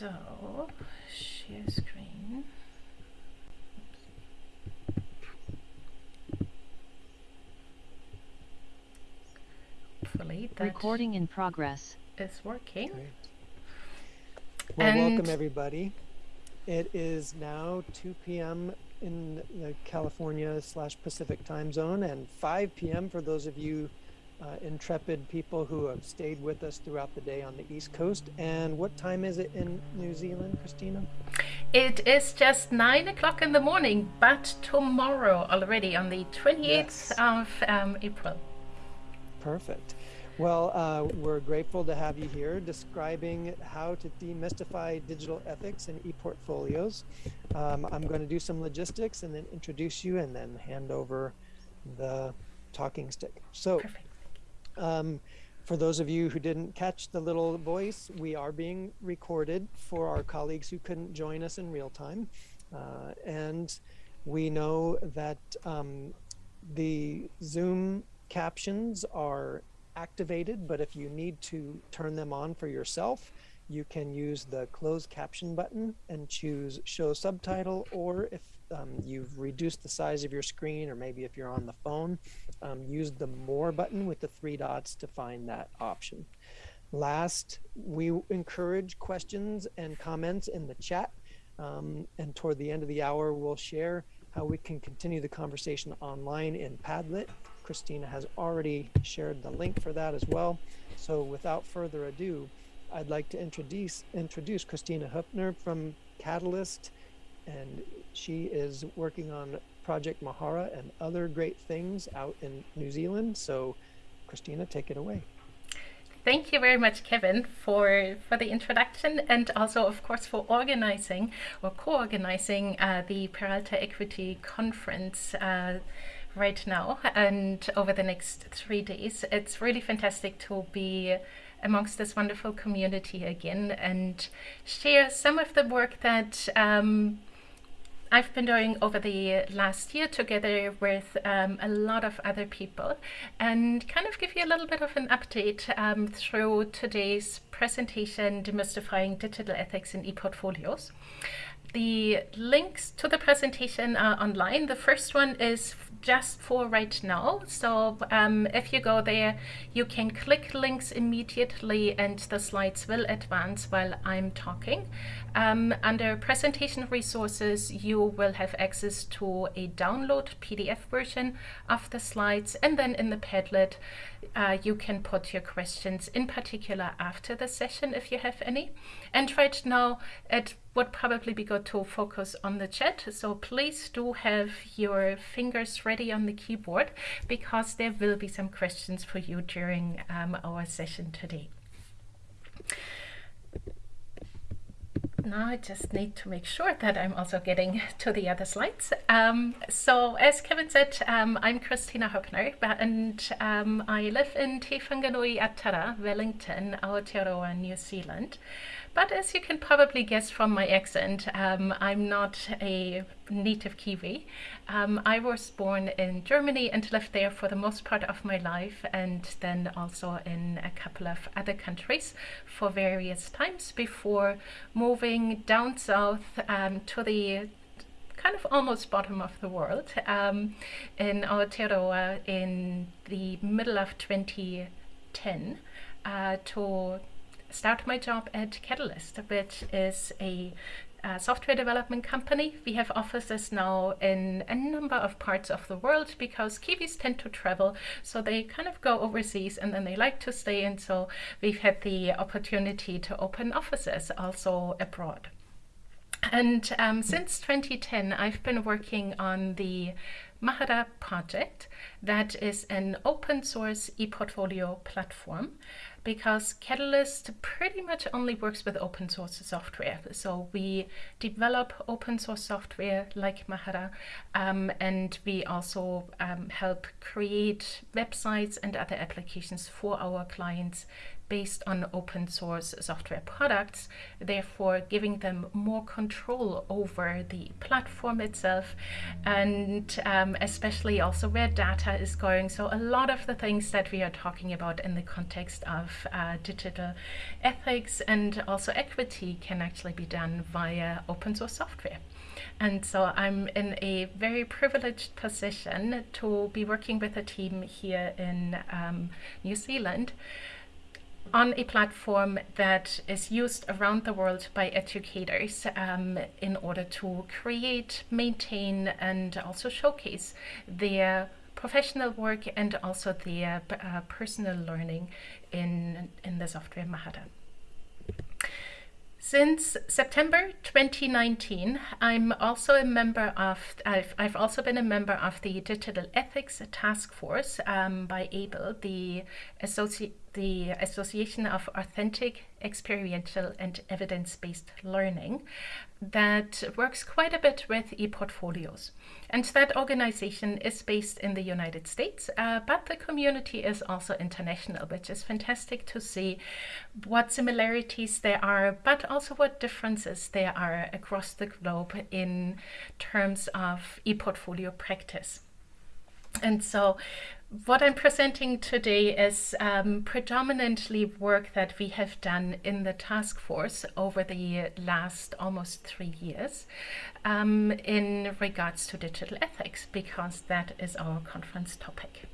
So, share screen. Hopefully that Recording in progress. It's working. Great. Well, welcome everybody. It is now 2 p.m. in the California slash Pacific time zone and 5 p.m. for those of you uh, intrepid people who have stayed with us throughout the day on the East Coast. And what time is it in New Zealand, Kristina? It is just nine o'clock in the morning, but tomorrow already on the 28th Yes. of um, April. Perfect. Well, uh, we're grateful to have you here describing how to demystify digital ethics and e-portfolios. Um, I'm going to do some logistics and then introduce you and then hand over the talking stick. So, Perfect. Um, for those of you who didn't catch the little voice, we are being recorded for our colleagues who couldn't join us in real time. Uh, and we know that um, the Zoom captions are activated, but if you need to turn them on for yourself, you can use the closed caption button and choose show subtitle, or if um, you've reduced the size of your screen, or maybe if you're on the phone, um, use the more button with the three dots to find that option. Last, we encourage questions and comments in the chat. Um, and toward the end of the hour, we'll share how we can continue the conversation online in Padlet. Kristina has already shared the link for that as well. So without further ado, I'd like to introduce introduce Kristina Hoeppner from Catalyst, and she is working on Project Mahara and other great things out in New Zealand. So, Kristina, take it away. Thank you very much, Kevin, for, for the introduction and also, of course, for organizing or co-organizing uh, the Peralta Equity Conference uh, right now and over the next three days. It's really fantastic to be amongst this wonderful community again and share some of the work that um, I've been doing over the last year together with um, a lot of other people and kind of give you a little bit of an update um, through today's presentation, Demystifying Digital Ethics in ePortfolios. The links to the presentation are online. The first one is just for right now. So um, if you go there, you can click links immediately and the slides will advance while I'm talking. Um, under presentation resources, you will have access to a download PDF version of the slides. And then in the Padlet, uh, you can put your questions in particular after the session if you have any. And right now, it would probably be good to focus on the chat. So please do have your fingers ready on the keyboard because there will be some questions for you during um, our session today. Now I just need to make sure that I'm also getting to the other slides. Um, so as Kevin said, um, I'm Kristina Hoeppner and um, I live in Te Whanganui-a-Tara, Wellington, Aotearoa, New Zealand. But as you can probably guess from my accent, um, I'm not a native Kiwi. Um, I was born in Germany and lived there for the most part of my life and then also in a couple of other countries for various times before moving down south um, to the kind of almost bottom of the world um, in Aotearoa in the middle of 2010 uh, to start my job at Catalyst, which is a uh, software development company. We have offices now in a number of parts of the world because Kiwis tend to travel, so they kind of go overseas and then they like to stay. And so we've had the opportunity to open offices also abroad. And um, since 2010, I've been working on the Mahara project, that is an open source e-portfolio platform because Catalyst pretty much only works with open source software. So we develop open source software like Mahara, um, and we also um, help create websites and other applications for our clients based on open source software products, therefore giving them more control over the platform itself and um, especially also where data is going. So a lot of the things that we are talking about in the context of uh, digital ethics and also equity can actually be done via open source software. And so I'm in a very privileged position to be working with a team here in um, New Zealand on a platform that is used around the world by educators um, in order to create, maintain, and also showcase their professional work and also their uh, personal learning in, in the software Mahara. Since September 2019, I'm also a member of, I've, I've also been a member of the Digital Ethics Task Force um, by AAEEBL, the Associ the Association of Authentic, Experiential and Evidence-Based Learning that works quite a bit with e-portfolios. And that organization is based in the United States, uh, but the community is also international, which is fantastic to see what similarities there are, but also what differences there are across the globe in terms of e-portfolio practice. And so what I'm presenting today is um, predominantly work that we have done in the task force over the last almost three years um, in regards to digital ethics, because that is our conference topic.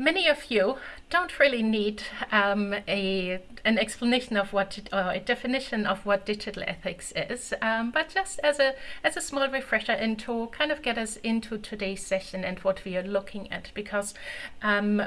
Many of you don't really need um, a an explanation of what or a definition of what digital ethics is, um, but just as a as a small refresher and to kind of get us into today's session and what we are looking at, because um,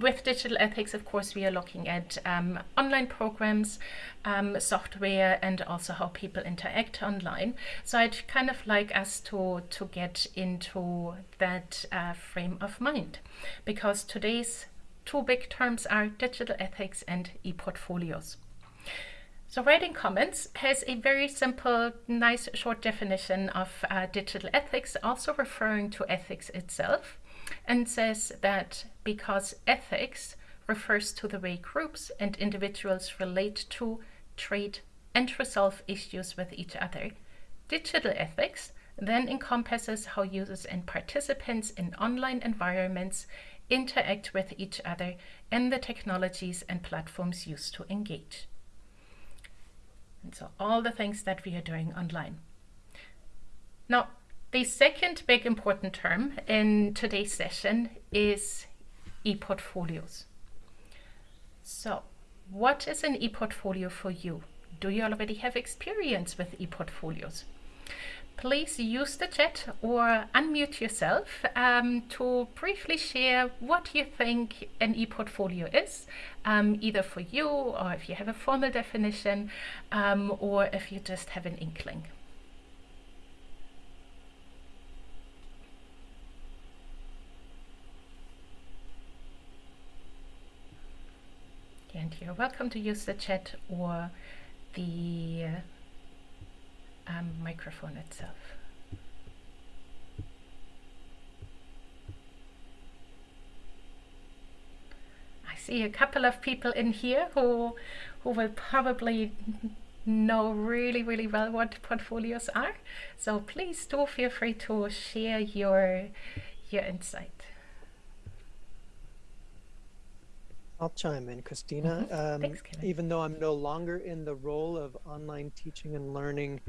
with digital ethics, of course, we are looking at um, online programs, um, software, and also how people interact online. So I'd kind of like us to, to get into that uh, frame of mind, because today's two big terms are digital ethics and e-portfolios. So Writing Commons has a very simple, nice short definition of uh, digital ethics, also referring to ethics itself and says that because ethics refers to the way groups and individuals relate to, treat, and resolve issues with each other, digital ethics then encompasses how users and participants in online environments interact with each other and the technologies and platforms used to engage. And so all the things that we are doing online. Now, the second big important term in today's session is e-portfolios. So what is an e-portfolio for you? Do you already have experience with e-portfolios? Please use the chat or unmute yourself um, to briefly share what you think an e-portfolio is, um, either for you or if you have a formal definition um, or if you just have an inkling. Welcome to use the chat or the um, microphone itself. I see a couple of people in here who who will probably know really really well what portfolios are. So please do feel free to share your your insight I'll chime in, Kristina. Mm-hmm. Um, Thanks, even though I'm no longer in the role of online teaching and learning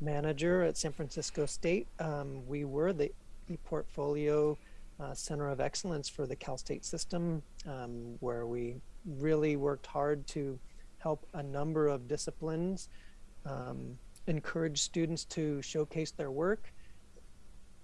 manager at San Francisco State, um, we were the ePortfolio uh, Center of Excellence for the Cal State system, um, where we really worked hard to help a number of disciplines um, encourage students to showcase their work,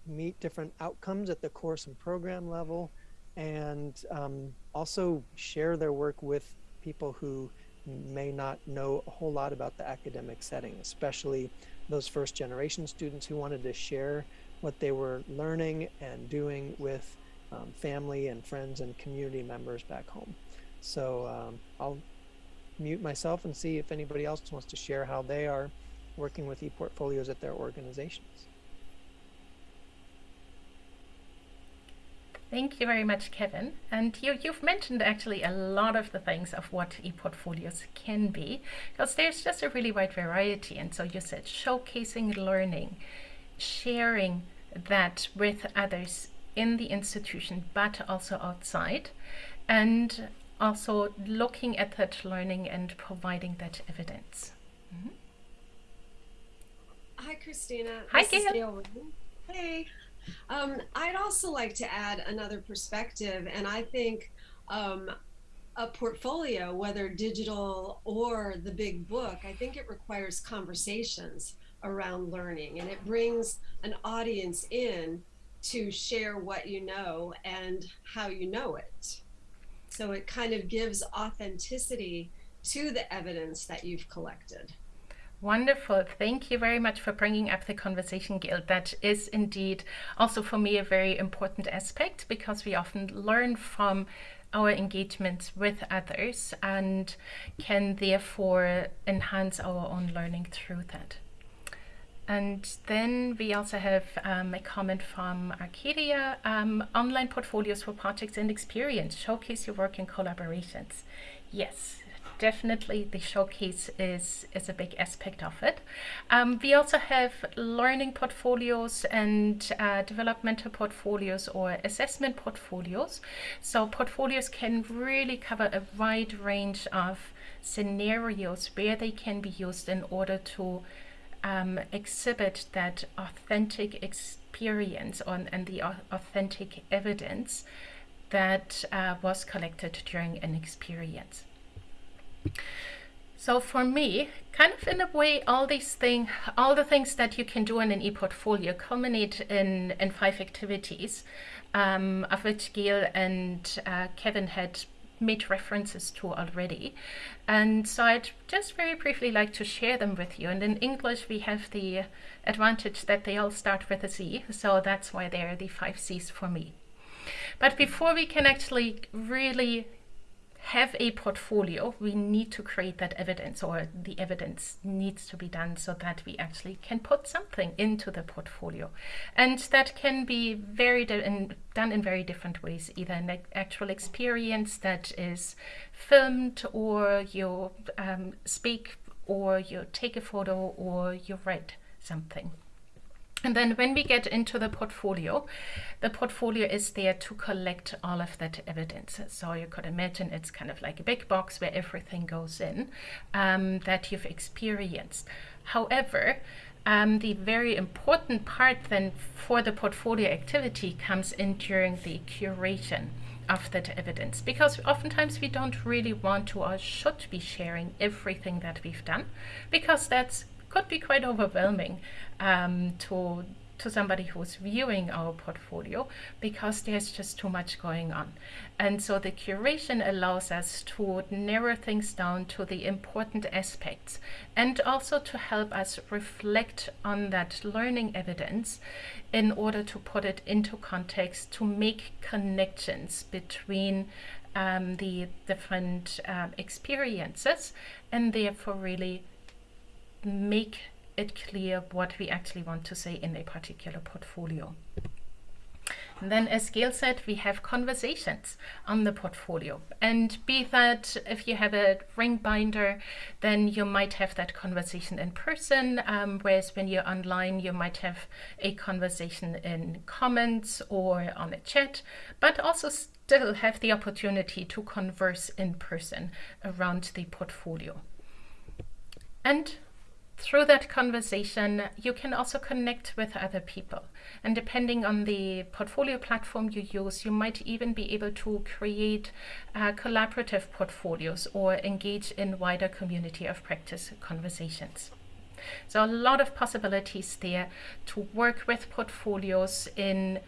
meet different outcomes at the course and program level, and um, also share their work with people who may not know a whole lot about the academic setting, especially those first generation students who wanted to share what they were learning and doing with um, family and friends and community members back home. So um, I'll mute myself and see if anybody else wants to share how they are working with e-portfolios at their organizations. Thank you very much, Kevin. And you, you've mentioned actually a lot of the things of what e-portfolios can be, because there's just a really wide variety. And so you said showcasing learning, sharing that with others in the institution, but also outside, and also looking at that learning and providing that evidence. Mm -hmm. Hi, Kristina. Hi, Gail. Hey. Um, I'd also like to add another perspective, and I think um, a portfolio, whether digital or the big book, I think it requires conversations around learning and it brings an audience in to share what you know and how you know it. So it kind of gives authenticity to the evidence that you've collected. Wonderful. Thank you very much for bringing up the conversation, Gail. That is indeed also for me a very important aspect because we often learn from our engagements with others and can therefore enhance our own learning through that. And then we also have um, a comment from Arcadia. Um, online portfolios for projects and experience. Showcase your work in collaborations. Yes, definitely the showcase is, is a big aspect of it. Um, we also have learning portfolios and uh, developmental portfolios or assessment portfolios. So portfolios can really cover a wide range of scenarios where they can be used in order to um, exhibit that authentic experience on, and the authentic evidence that uh, was collected during an experience. So for me, kind of in a way, all these things, all the things that you can do in an e-portfolio culminate in, in five activities, um, of which Gail and uh, Kevin had made references to already. And so I'd just very briefly like to share them with you. And in English, we have the advantage that they all start with a Z. So that's why they are the five C's for me. But before we can actually really have a portfolio, we need to create that evidence or the evidence needs to be done so that we actually can put something into the portfolio. And that can be very in, done in very different ways, either an actual experience that is filmed or you um, speak or you take a photo or you write something. And then when we get into the portfolio, the portfolio is there to collect all of that evidence. So you could imagine it's kind of like a big box where everything goes in um, that you've experienced. However, um, the very important part then for the portfolio activity comes in during the curation of that evidence because oftentimes we don't really want to or should be sharing everything that we've done because that's could be quite overwhelming um, to to somebody who's viewing our portfolio because there's just too much going on. And so the curation allows us to narrow things down to the important aspects and also to help us reflect on that learning evidence in order to put it into context to make connections between um, the different um, experiences and therefore really make it clear what we actually want to say in a particular portfolio. And then as Gail said, we have conversations on the portfolio. And be that if you have a ring binder, then you might have that conversation in person, um, whereas when you're online, you might have a conversation in comments or on a chat, but also still have the opportunity to converse in person around the portfolio. And through that conversation, you can also connect with other people. And depending on the portfolio platform you use, you might even be able to create uh, collaborative portfolios or engage in wider community of practice conversations. So a lot of possibilities there to work with portfolios in,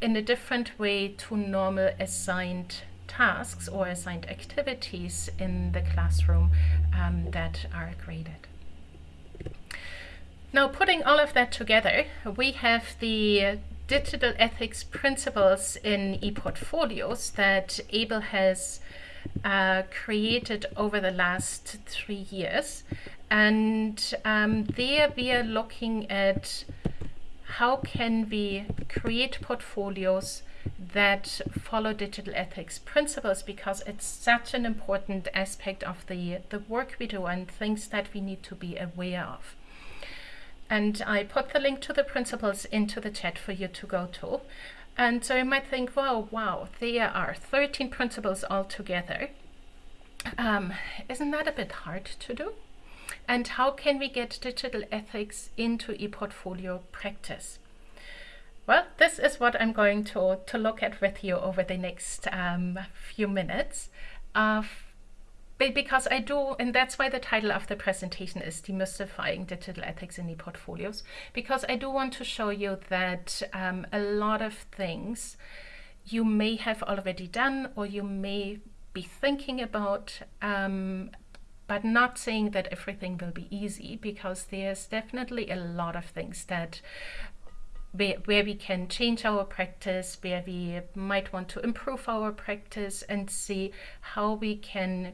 in a different way to normal assigned tasks or assigned activities in the classroom um, that are graded. Now, putting all of that together, we have the digital ethics principles in ePortfolios that AAEEBL has uh, created over the last three years. And um, there we are looking at how can we create portfolios that follow digital ethics principles because it's such an important aspect of the, the work we do and things that we need to be aware of. And I put the link to the principles into the chat for you to go to. And so you might think, wow, wow, there are 13 principles altogether. Um, isn't that a bit hard to do? And how can we get digital ethics into ePortfolio practice? Well, this is what I'm going to, to look at with you over the next um, few minutes. Uh, because I do, and that's why the title of the presentation is Demystifying Digital Ethics in E-Portfolios, because I do want to show you that um, a lot of things you may have already done or you may be thinking about, um, but not saying that everything will be easy, because there's definitely a lot of things that where, where we can change our practice, where we might want to improve our practice and see how we can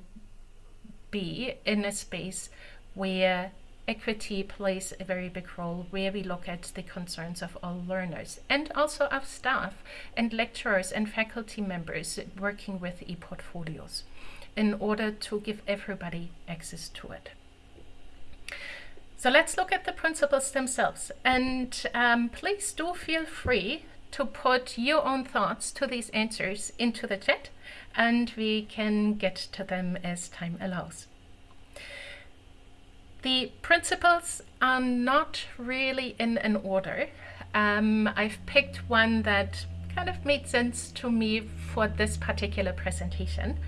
be in a space where equity plays a very big role where we look at the concerns of all learners and also of staff and lecturers and faculty members working with e-portfolios in order to give everybody access to it. So let's look at the principles themselves and um, please do feel free to put your own thoughts to these answers into the chat and we can get to them as time allows. The principles are not really in an order. Um, I've picked one that kind of made sense to me for this particular presentation.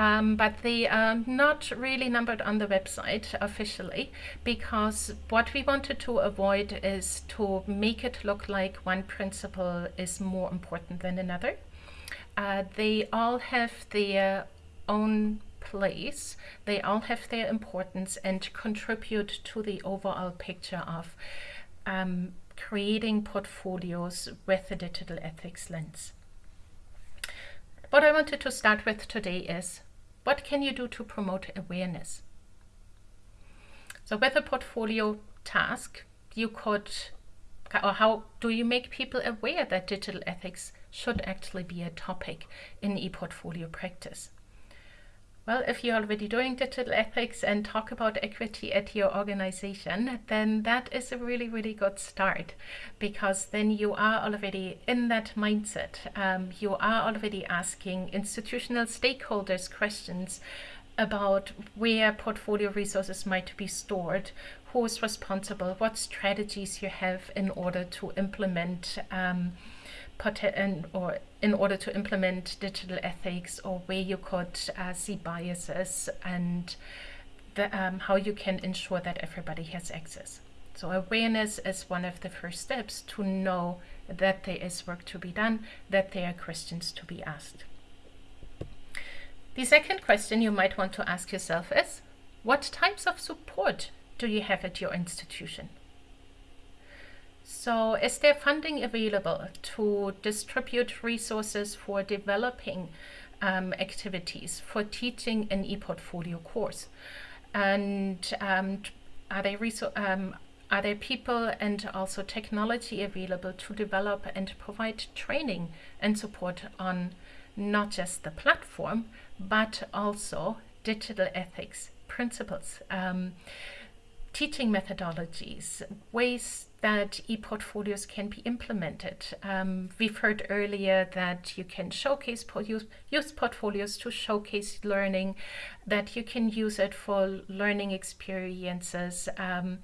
Um, but they are not really numbered on the website officially because what we wanted to avoid is to make it look like one principle is more important than another. Uh, they all have their own place. They all have their importance and contribute to the overall picture of um, creating portfolios with a digital ethics lens. What I wanted to start with today is, what can you do to promote awareness? So with a portfolio task, you could, or how do you make people aware that digital ethics should actually be a topic in e-portfolio practice? Well, if you're already doing digital ethics and talk about equity at your organization, then that is a really, really good start because then you are already in that mindset. Um, you are already asking institutional stakeholders questions about where portfolio resources might be stored, who is responsible, what strategies you have in order to implement um, or in order to implement digital ethics or where you could uh, see biases and the, um, how you can ensure that everybody has access. So awareness is one of the first steps to know that there is work to be done, that there are questions to be asked. The second question you might want to ask yourself is, what types of support do you have at your institution? So is there funding available to distribute resources for developing um, activities for teaching an e-portfolio course? And um, are there um, are there people and also technology available to develop and provide training and support on not just the platform, but also digital ethics principles, um, teaching methodologies, ways that e-portfolios can be implemented. Um, we've heard earlier that you can showcase use, use portfolios to showcase learning, that you can use it for learning experiences, um,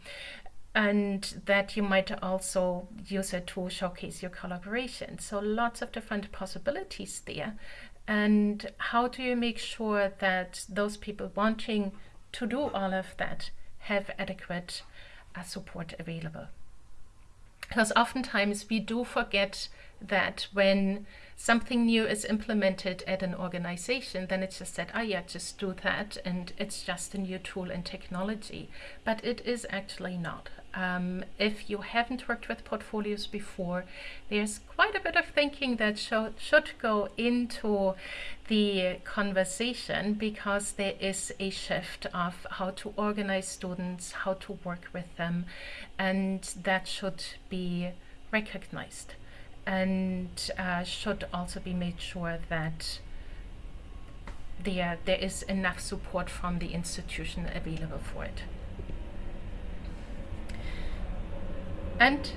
and that you might also use it to showcase your collaboration. So lots of different possibilities there. And how do you make sure that those people wanting to do all of that have adequate uh, support available? because oftentimes we do forget that when something new is implemented at an organization, then it's just said, oh yeah, just do that, and it's just a new tool and technology. But it is actually not. Um, if you haven't worked with portfolios before, there's quite a bit of thinking that should, should go into the conversation because there is a shift of how to organize students, how to work with them, and that should be recognized. and uh, should also be made sure that there, there is enough support from the institution available for it. And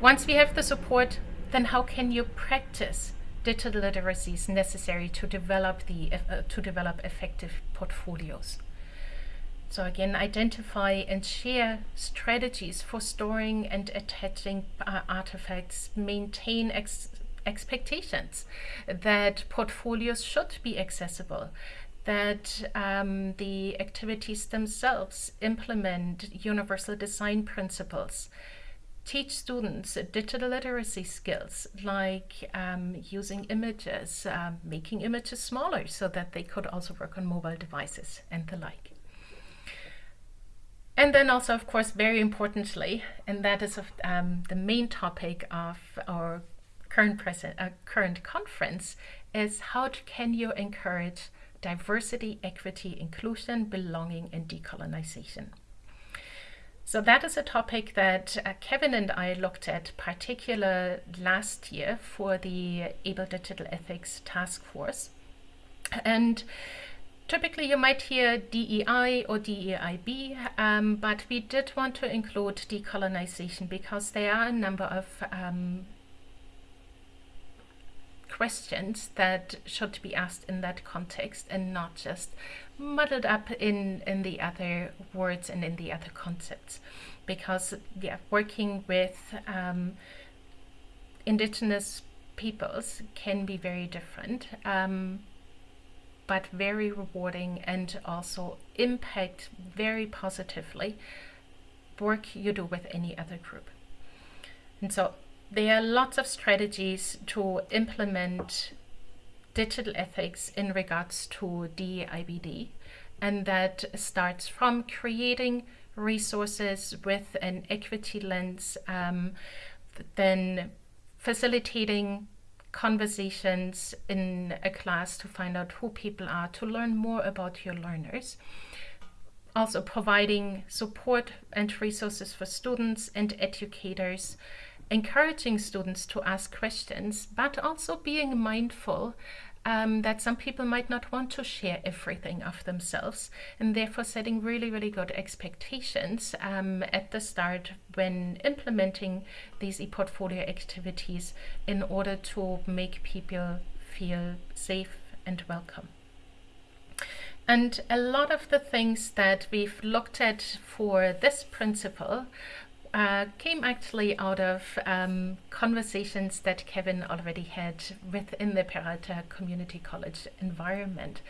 once we have the support, then how can you practice digital literacies necessary to develop the uh, to develop effective portfolios? So again, identify and share strategies for storing and attaching uh, artifacts, maintain ex expectations that portfolios should be accessible, that um, the activities themselves implement universal design principles, teach students digital literacy skills like um, using images, uh, making images smaller so that they could also work on mobile devices and the like. And then also, of course, very importantly, and that is um, the main topic of our current present uh, current conference, is how can you encourage diversity, equity, inclusion, belonging, and decolonization. So that is a topic that uh, Kevin and I looked at particular last year for the AAEEBL Digital Ethics Task Force. And Typically, you might hear DEI or DEIB, um, but we did want to include decolonization because there are a number of um, questions that should be asked in that context and not just muddled up in, in the other words and in the other concepts. Because, yeah, working with um, indigenous peoples can be very different. Um, but very rewarding and also impact very positively work you do with any other group. And so there are lots of strategies to implement digital ethics in regards to DEIBD, and that starts from creating resources with an equity lens, um, then facilitating conversations in a class to find out who people are, to learn more about your learners. Also providing support and resources for students and educators, encouraging students to ask questions, but also being mindful um, that some people might not want to share everything of themselves and therefore setting really, really good expectations um, at the start when implementing these e-portfolio activities in order to make people feel safe and welcome. And a lot of the things that we've looked at for this principle uh, came actually out of um, conversations that Kevin already had within the Peralta Community College environment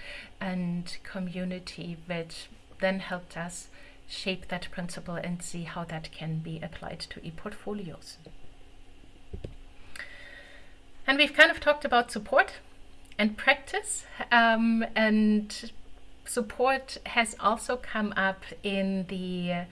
and community, which then helped us shape that principle and see how that can be applied to e-portfolios. And we've kind of talked about support and practice um, and support has also come up in the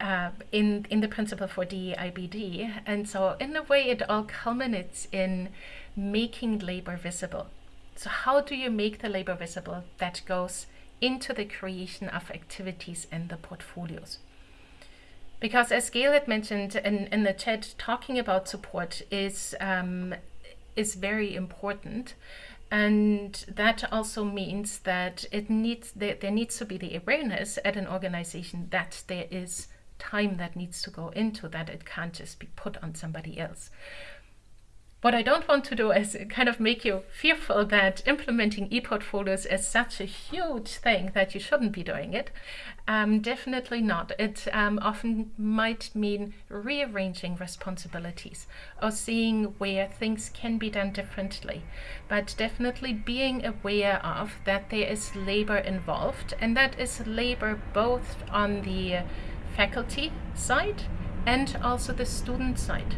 uh, in in the principle for DEIBD, and so in a way it all culminates in making labor visible. So how do you make the labor visible that goes into the creation of activities and the portfolios? Because as Gail had mentioned in, in the chat, talking about support is um, is very important. And that also means that it needs there, there needs to be the awareness at an organization that there is time that needs to go into that. It can't just be put on somebody else. What I don't want to do is kind of make you fearful that implementing e-portfolios is such a huge thing that you shouldn't be doing it. Um, definitely not. It um, often might mean rearranging responsibilities or seeing where things can be done differently. But definitely being aware of that there is labor involved and that is labor both on the faculty side and also the student side.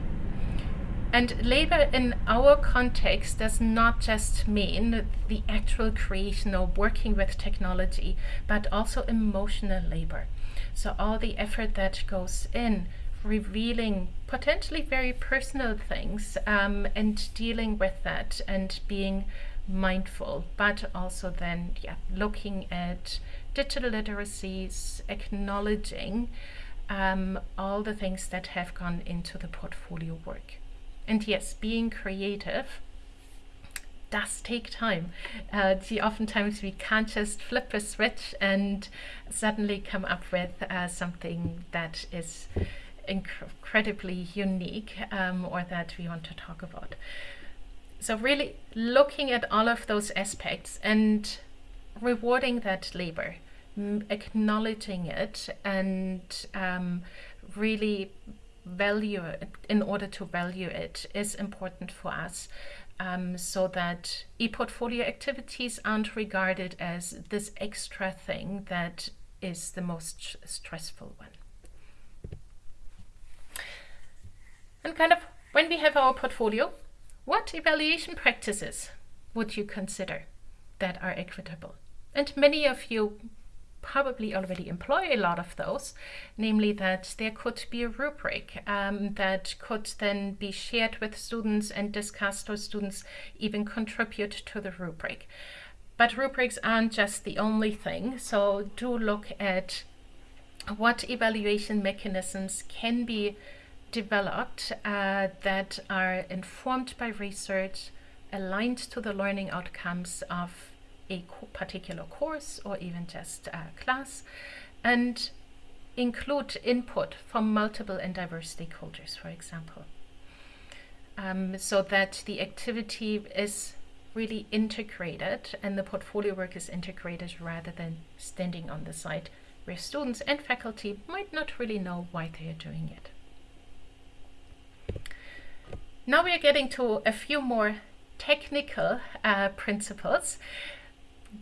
And labor in our context does not just mean the actual creation or working with technology, but also emotional labor. So all the effort that goes in revealing potentially very personal things um, and dealing with that and being mindful, but also then yeah, looking at digital literacies, acknowledging um, all the things that have gone into the portfolio work And yes, being creative does take time. Uh, see, oftentimes we can't just flip a switch and suddenly come up with uh, something that is incredibly unique um, or that we want to talk about. So really looking at all of those aspects and rewarding that labor, acknowledging it and um, really value it in order to value it is important for us um, so that e-portfolio activities aren't regarded as this extra thing that is the most stressful one. And kind of when we have our portfolio, what evaluation practices would you consider that are equitable? And many of you probably already employ a lot of those, namely that there could be a rubric um, that could then be shared with students and discussed or students even contribute to the rubric. But rubrics aren't just the only thing, so do look at what evaluation mechanisms can be developed uh, that are informed by research, aligned to the learning outcomes of a particular course or even just a class and include input from multiple and diverse stakeholders, for example. Um, so that the activity is really integrated and the portfolio work is integrated rather than standing on the side where students and faculty might not really know why they are doing it. Now we are getting to a few more technical uh, principles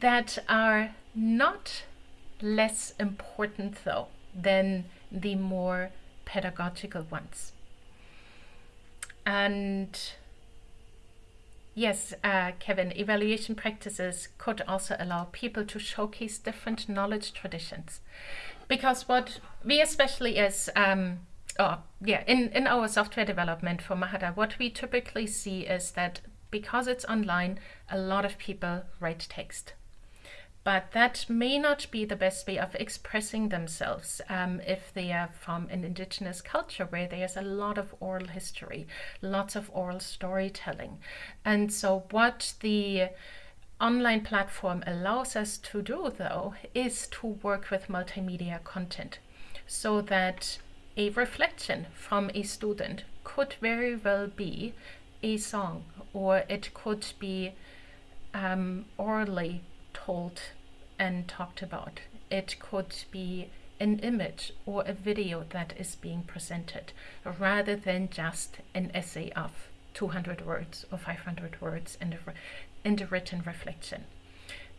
that are not less important though than the more pedagogical ones. And yes, uh, Kevin, evaluation practices could also allow people to showcase different knowledge traditions. Because what we especially as, um, oh, yeah, in, in our software development for Mahara, what we typically see is that because it's online, a lot of people write text but that may not be the best way of expressing themselves um, if they are from an indigenous culture where there's a lot of oral history, lots of oral storytelling. And so what the online platform allows us to do though is to work with multimedia content so that a reflection from a student could very well be a song or it could be um, orally told and talked about. It could be an image or a video that is being presented rather than just an essay of 200 words or 500 words in the, in the written reflection.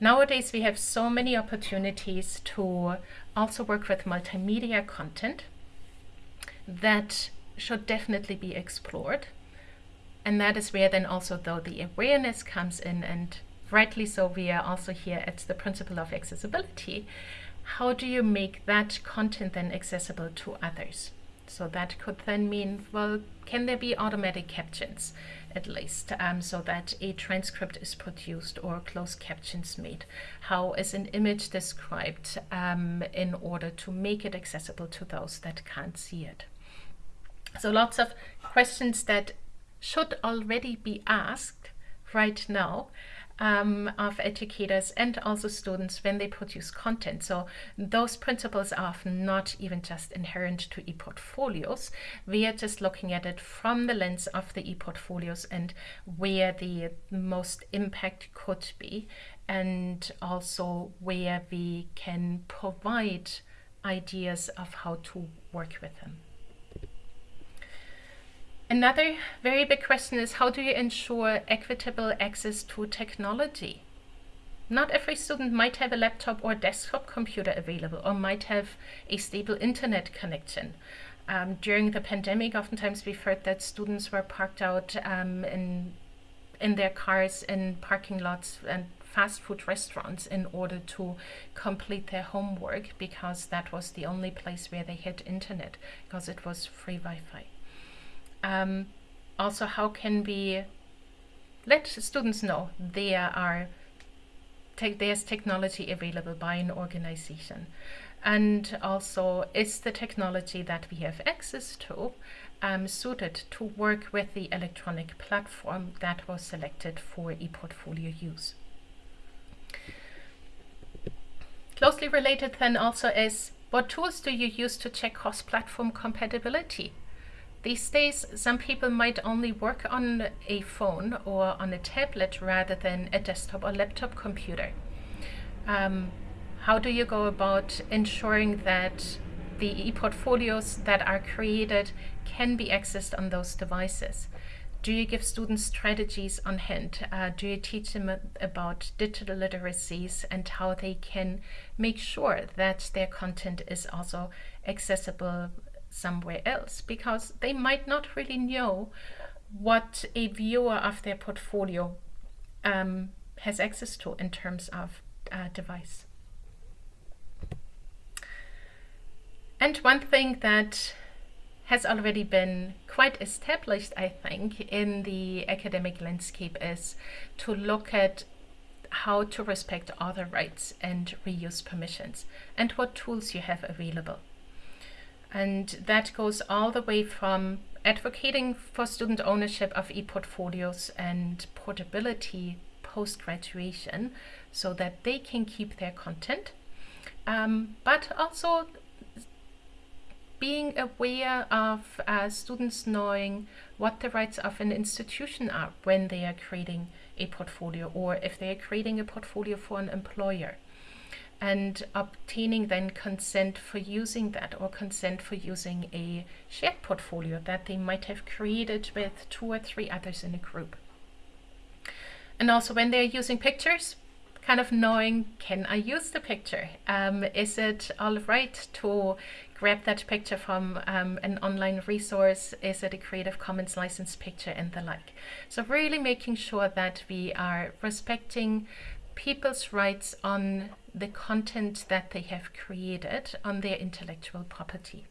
Nowadays, we have so many opportunities to also work with multimedia content that should definitely be explored. And that is where then also though the awareness comes in and rightly so, we are also here at the principle of accessibility. How do you make that content then accessible to others? So that could then mean, well, can there be automatic captions at least, um, so that a transcript is produced or closed captions made? How is an image described um, in order to make it accessible to those that can't see it? So lots of questions that should already be asked right now um, of educators and also students when they produce content. So those principles are not even just inherent to e-portfolios. We are just looking at it from the lens of the e-portfolios and where the most impact could be and also where we can provide ideas of how to work with them. Another very big question is how do you ensure equitable access to technology? Not every student might have a laptop or desktop computer available or might have a stable internet connection. Um, during the pandemic, oftentimes we've heard that students were parked out um, in, in their cars in parking lots and fast food restaurants in order to complete their homework because that was the only place where they had internet because it was free Wi-Fi. Um, also, how can we let students know there are te there's technology available by an organization? And also, is the technology that we have access to um, suited to work with the electronic platform that was selected for ePortfolio use? Closely related then also is what tools do you use to check cross-platform compatibility? These days, some people might only work on a phone or on a tablet rather than a desktop or laptop computer. Um, how do you go about ensuring that the e-portfolios that are created can be accessed on those devices? Do you give students strategies on hand? Uh, do you teach them about digital literacies and how they can make sure that their content is also accessible somewhere else? Because they might not really know what a viewer of their portfolio um, has access to in terms of uh, device. And one thing that has already been quite established, I think, in the academic landscape is to look at how to respect author rights and reuse permissions and what tools you have available. And that goes all the way from advocating for student ownership of e-portfolios and portability post-graduation so that they can keep their content, um, but also being aware of uh, students knowing what the rights of an institution are when they are creating a portfolio or if they are creating a portfolio for an employer and obtaining then consent for using that or consent for using a shared portfolio that they might have created with two or three others in a group. And also when they're using pictures, kind of knowing, can I use the picture? Um, is it all right to grab that picture from um, an online resource? Is it a Creative Commons licensed picture and the like? So really making sure that we are respecting people's rights on the content that they have created on their intellectual property.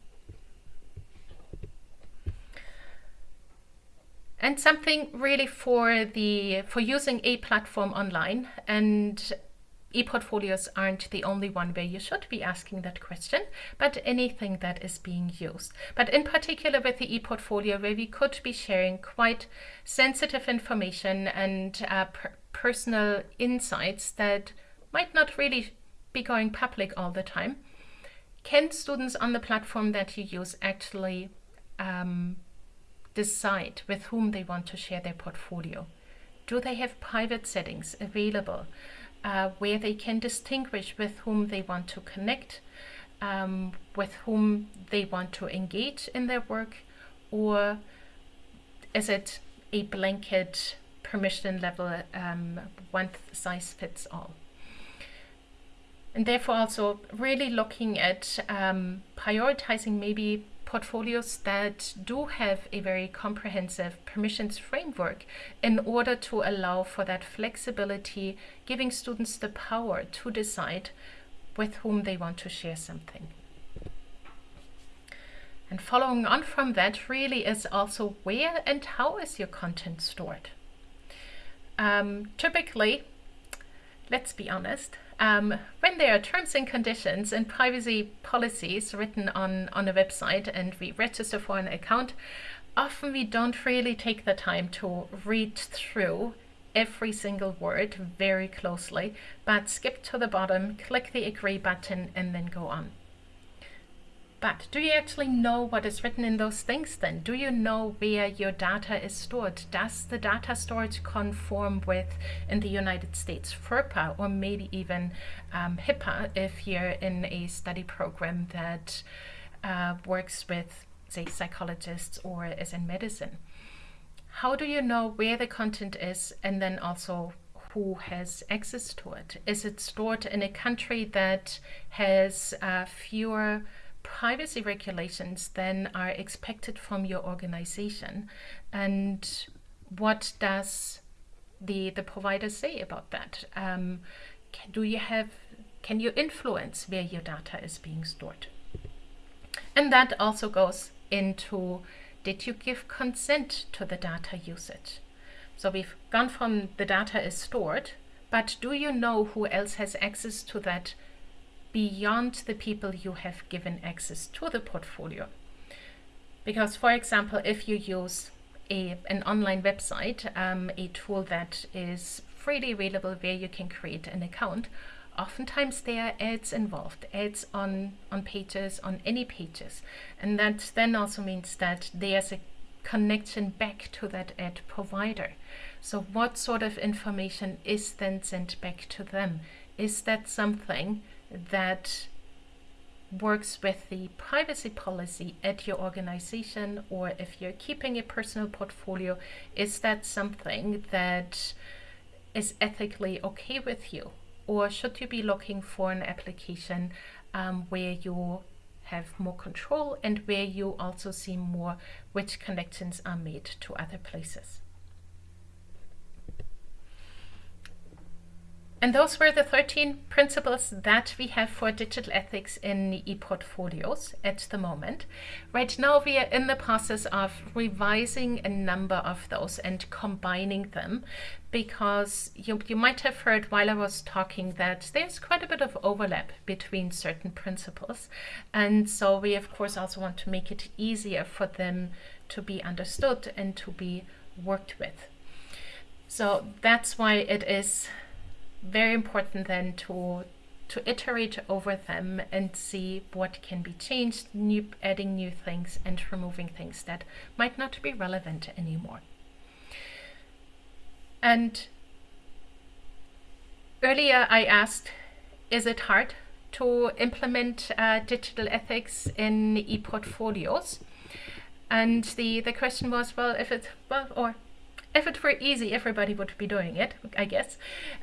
And something really for the for using a platform online and e-portfolios aren't the only one where you should be asking that question, but anything that is being used. But in particular with the e-portfolio where we could be sharing quite sensitive information and uh, per personal insights that might not really be going public all the time. Can students on the platform that you use actually um, decide with whom they want to share their portfolio? Do they have private settings available? uh, where they can distinguish with whom they want to connect, um, with whom they want to engage in their work, or is it a blanket permission level, um, one size fits all? And therefore also really looking at um, prioritizing maybe portfolios that do have a very comprehensive permissions framework in order to allow for that flexibility, giving students the power to decide with whom they want to share something. And following on from that really is also where and how is your content stored. Um, typically, let's be honest, um, when there are terms and conditions and privacy policies written on, on a website and we register for an account, often we don't really take the time to read through every single word very closely, but skip to the bottom, click the agree button and then go on. But do you actually know what is written in those things then? Do you know where your data is stored? Does the data storage conform with, in the United States, FERPA or maybe even um, HIPAA if you're in a study program that uh, works with, say, psychologists or is in medicine? How do you know where the content is and then also who has access to it? Is it stored in a country that has uh, fewer privacy regulations then are expected from your organization? And what does the the provider say about that? Um, can, do you have can you influence where your data is being stored? And that also goes into did you give consent to the data usage? So we've gone from the data is stored but do you know who else has access to that beyond the people you have given access to the portfolio? Because, for example, if you use a, an online website, um, a tool that is freely available where you can create an account, oftentimes there are ads involved, ads on, on pages, on any pages. And that then also means that there's a connection back to that ad provider. So what sort of information is then sent back to them? Is that something that works with the privacy policy at your organization or if you're keeping a personal portfolio, is that something that is ethically okay with you? Or should you be looking for an application um, where you have more control and where you also see more which connections are made to other places? And those were the 13 principles that we have for digital ethics in e-portfolios at the moment. Right now we are in the process of revising a number of those and combining them because you, you might have heard while I was talking that there's quite a bit of overlap between certain principles. And so we of course also want to make it easier for them to be understood and to be worked with. So that's why it is very important then to to iterate over them and see what can be changed, new, adding new things and removing things that might not be relevant anymore. And earlier I asked, is it hard to implement uh, digital ethics in e-portfolios? And the, the question was, well, if it's, well, or if it were easy, everybody would be doing it, I guess.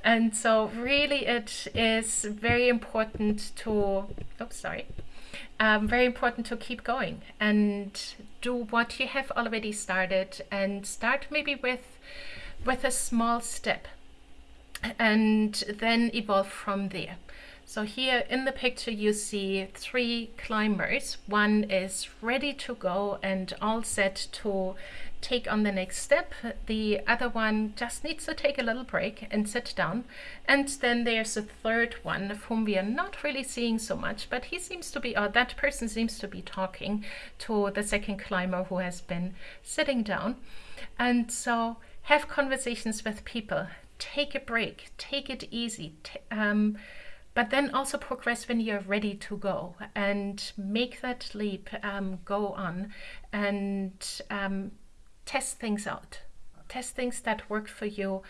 And so really it is very important to, oops, sorry, um, very important to keep going and do what you have already started and start maybe with, with a small step and then evolve from there. So here in the picture you see three climbers. One is ready to go and all set to take on the next step. The other one just needs to take a little break and sit down. And then there's a third one of whom we are not really seeing so much, but he seems to be, or that person seems to be talking to the second climber who has been sitting down. And so have conversations with people, take a break, take it easy. Um, but then also progress when you're ready to go and make that leap, um, go on and um, test things out. Test things that work for you,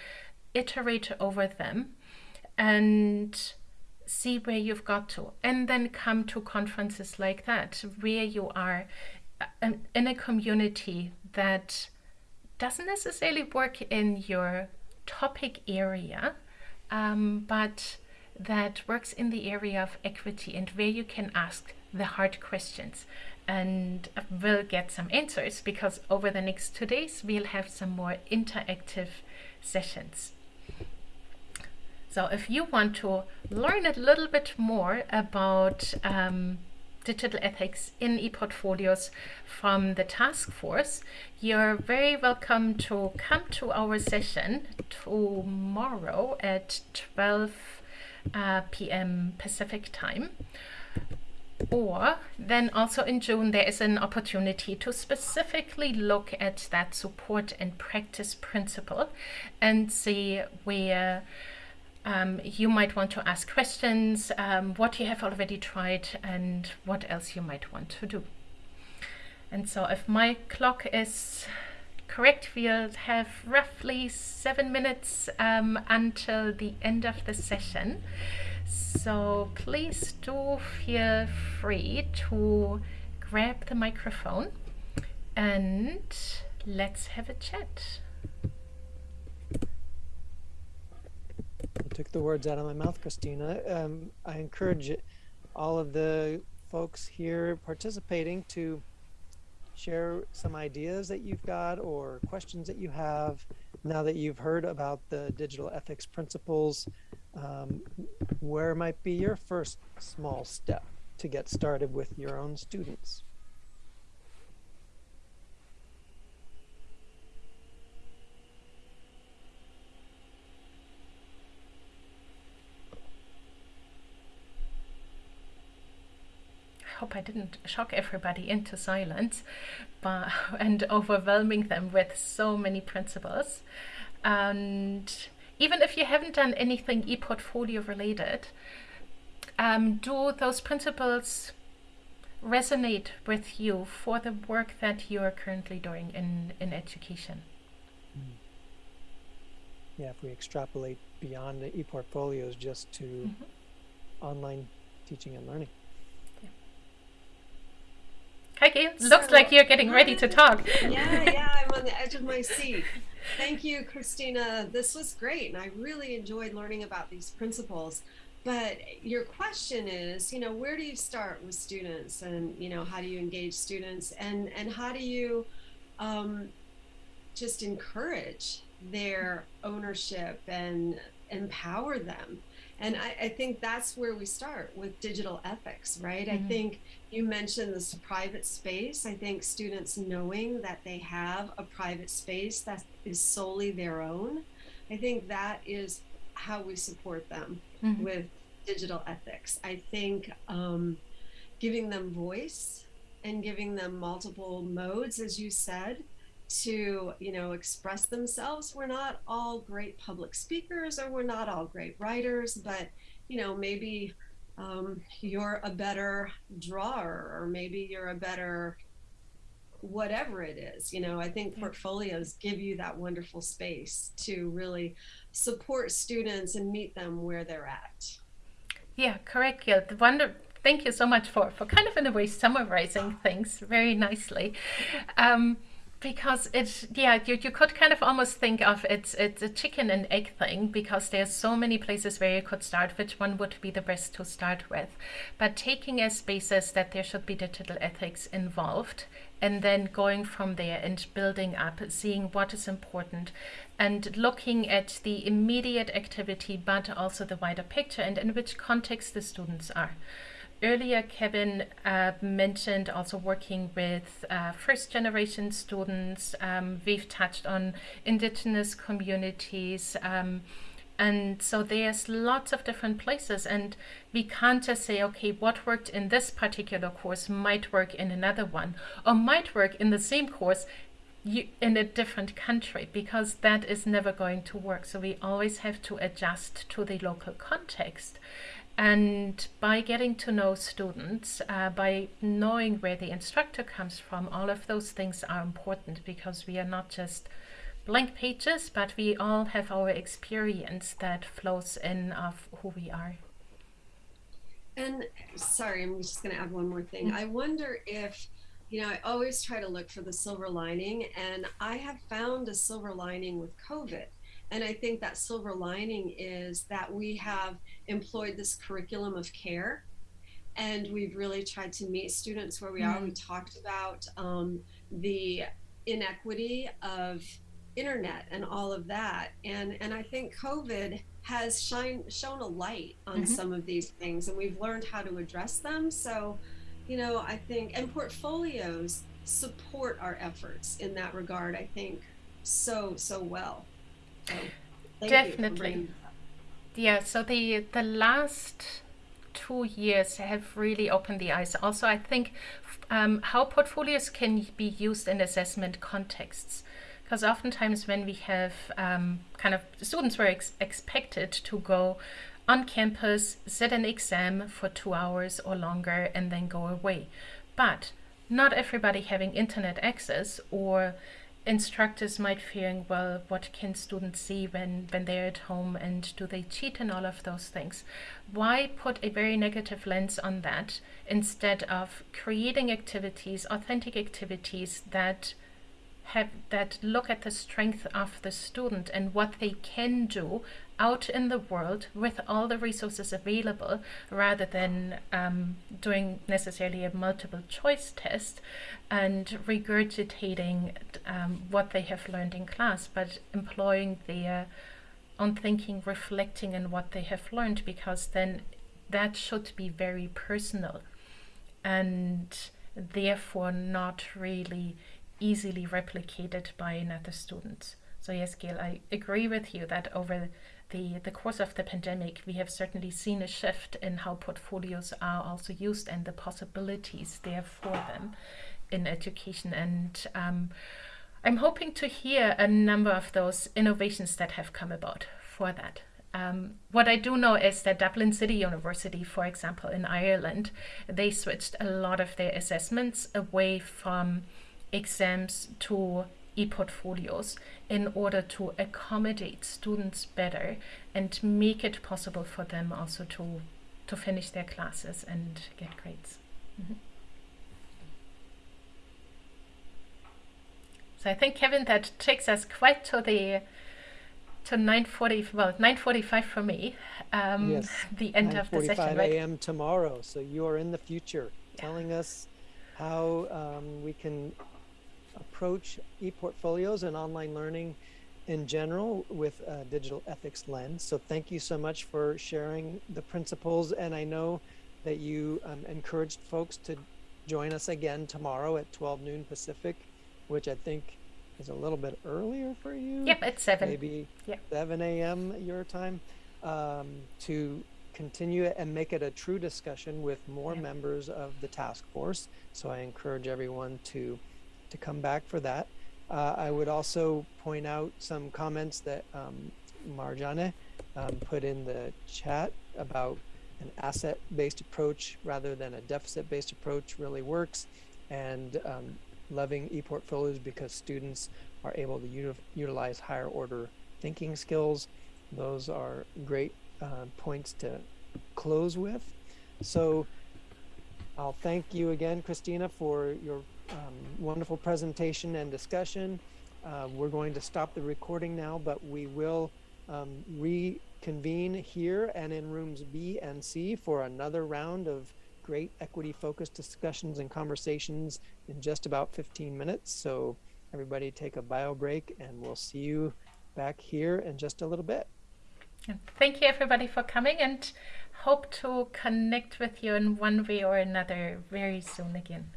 iterate over them, and see where you've got to. And then come to conferences like that, where you are uh, in a community that doesn't necessarily work in your topic area, um, but that works in the area of equity and where you can ask the hard questions and we'll get some answers because over the next two days we'll have some more interactive sessions. So if you want to learn a little bit more about um, digital ethics in ePortfolios from the task force, you're very welcome to come to our session tomorrow at 12 uh, p.m. Pacific time. Or then also in June, there is an opportunity to specifically look at that support and practice principle and see where um, you might want to ask questions, um, what you have already tried and what else you might want to do. And so if my clock is correct, we'll have roughly seven minutes um, until the end of the session. So please do feel free to grab the microphone and let's have a chat. I took the words out of my mouth, Kristina. Um, I encourage all of the folks here participating to share some ideas that you've got or questions that you have now that you've heard about the digital ethics principles um, where might be your first small step to get started with your own students? I hope I didn't shock everybody into silence but, and overwhelming them with so many principles. And even if you haven't done anything e-portfolio related, um, do those principles resonate with you for the work that you are currently doing in, in education? Mm. Yeah, if we extrapolate beyond the e-portfolios just to mm-hmm. online teaching and learning. Heike, so, looks like you're getting ready to talk. Yeah, yeah, I'm on the edge of my seat. Thank you, Kristina. This was great, and I really enjoyed learning about these principles. But your question is, you know, where do you start with students, and you know, how do you engage students, and and how do you um, just encourage their ownership and empower them? And I, I, think that's where we start with digital ethics, right? Mm-hmm. I think you mentioned this private space. I think students knowing that they have a private space that is solely their own, I think that is how we support them mm-hmm. with digital ethics. I think um, giving them voice and giving them multiple modes, as you said, to you know express themselves. We're not all great public speakers or we're not all great writers but you know maybe um, you're a better drawer or maybe you're a better whatever it is you know. I think portfolios give you that wonderful space to really support students and meet them where they're at. Yeah correct. Gail. The wonder thank you so much for for kind of in a way summarizing things very nicely. Um, because it's yeah you, you could kind of almost think of it's it's a chicken and egg thing because there's so many places where you could start which one would be the best to start with. But taking as basis that there should be digital ethics involved and then going from there and building up seeing what is important and looking at the immediate activity but also the wider picture and in which context the students are earlier Kevin uh, mentioned also working with uh, first generation students. Um, we've touched on indigenous communities. Um, and so there's lots of different places and we can't just say, okay, what worked in this particular course might work in another one or might work in the same course in a different country because that is never going to work. So we always have to adjust to the local context. And by getting to know students, uh, by knowing where the instructor comes from, all of those things are important because we are not just blank pages, but we all have our experience that flows in of who we are. And sorry, I'm just going to add one more thing. Mm-hmm. I wonder if, you know, I always try to look for the silver lining, and I have found a silver lining with COVID. And I think that silver lining is that we have employed this curriculum of care and we've really tried to meet students where we mm-hmm. are. We talked about um, the inequity of internet and all of that. And, and I think COVID has shine, shown a light on mm-hmm. some of these things and we've learned how to address them. So, you know, I think, and portfolios support our efforts in that regard, I think, so, so well. Definitely. Yeah, so the the last two years have really opened the eyes. Also, I think um, how portfolios can be used in assessment contexts. Because oftentimes when we have um, kind of students were ex expected to go on campus, sit an exam for two hours or longer, and then go away. But not everybody having internet access or instructors might fearing, well, what can students see when, when they're at home and do they cheat and all of those things? Why put a very negative lens on that instead of creating activities, authentic activities that have that look at the strength of the student and what they can do out in the world with all the resources available rather than um, doing necessarily a multiple choice test and regurgitating um, what they have learned in class, but employing their own thinking, reflecting on what they have learned, because then that should be very personal and therefore not really easily replicated by another student. So yes, Gail, I agree with you that over the, the course of the pandemic, we have certainly seen a shift in how portfolios are also used and the possibilities there for them in education. And um, I'm hoping to hear a number of those innovations that have come about for that. Um, what I do know is that Dublin City University, for example, in Ireland, they switched a lot of their assessments away from exams to e-portfolios in order to accommodate students better and make it possible for them also to to finish their classes and get grades. Mm -hmm. So I think Kevin, that takes us quite to the to 9:40 well 9:45 for me. Um, yes, the end of the session. 9:45 a.m. tomorrow. So you are in the future, yeah. telling us how um, we can approach e-portfolios and online learning in general with a digital ethics lens. So thank you so much for sharing the principles. And I know that you um, encouraged folks to join us again tomorrow at 12 noon Pacific, which I think is a little bit earlier for you. Yep, it's 7. Maybe yep. 7 a.m. your time um, to continue it and make it a true discussion with more yep. members of the task force. So I encourage everyone to to come back for that. Uh, I would also point out some comments that um, Marjane um, put in the chat about an asset-based approach rather than a deficit-based approach really works and um, loving e-portfolios because students are able to utilize higher order thinking skills. Those are great uh, points to close with. So I'll thank you again, Kristina, for your um, wonderful presentation and discussion. Uh, we're going to stop the recording now, but we will um, reconvene here and in rooms B and C for another round of great equity focused discussions and conversations in just about 15 minutes. So everybody take a bio break and we'll see you back here in just a little bit. Thank you everybody for coming and hope to connect with you in one way or another very soon again.